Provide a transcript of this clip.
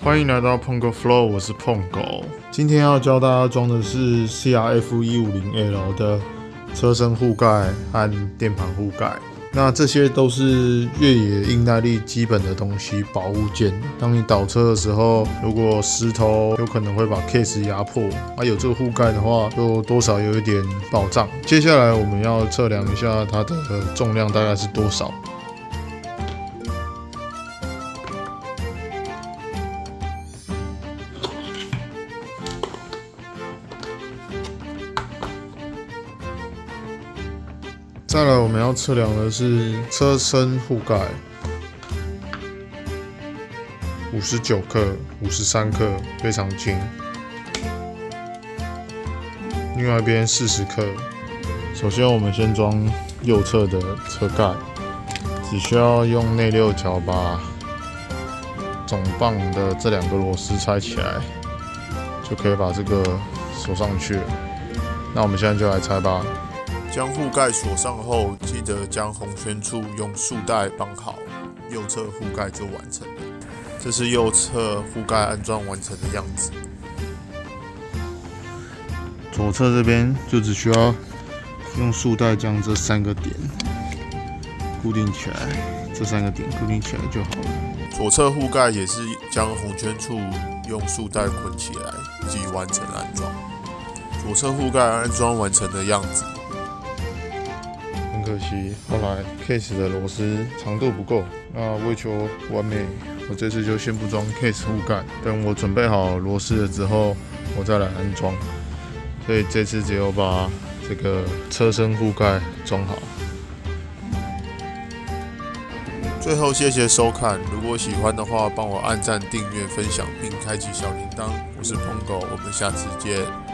欢迎来到 Pongo Flow，我是碰狗。今天要教大家装的是 CRF 一五零 L 的车身护盖和电盘护盖。那这些都是越野硬耐力基本的东西，保护件。当你倒车的时候，如果石头有可能会把 case 压破，啊，有这个护盖的话，就多少有一点保障。接下来我们要测量一下它的重量大概是多少。再来，我们要测量的是车身护盖，五十九克、五十三克，非常轻。另外一边四十克。首先，我们先装右侧的车盖，只需要用内六角把总棒的这两个螺丝拆起来，就可以把这个锁上去了。那我们现在就来拆吧。将护盖锁上后，记得将红圈处用束带绑好，右侧护盖就完成了。这是右侧护盖安装完成的样子。左侧这边就只需要用束带将这三个点固定起来，这三个点固定起来就好了。左侧护盖也是将红圈处用束带捆起来，即完成安装。左侧护盖安装完成的样子。可惜后来 case 的螺丝长度不够，那为求完美，我这次就先不装 case 护盖，等我准备好螺丝了之后，我再来安装。所以这次只有把这个车身护盖装好。最后谢谢收看，如果喜欢的话，帮我按赞、订阅、分享并开启小铃铛。我是鹏狗，我们下次见。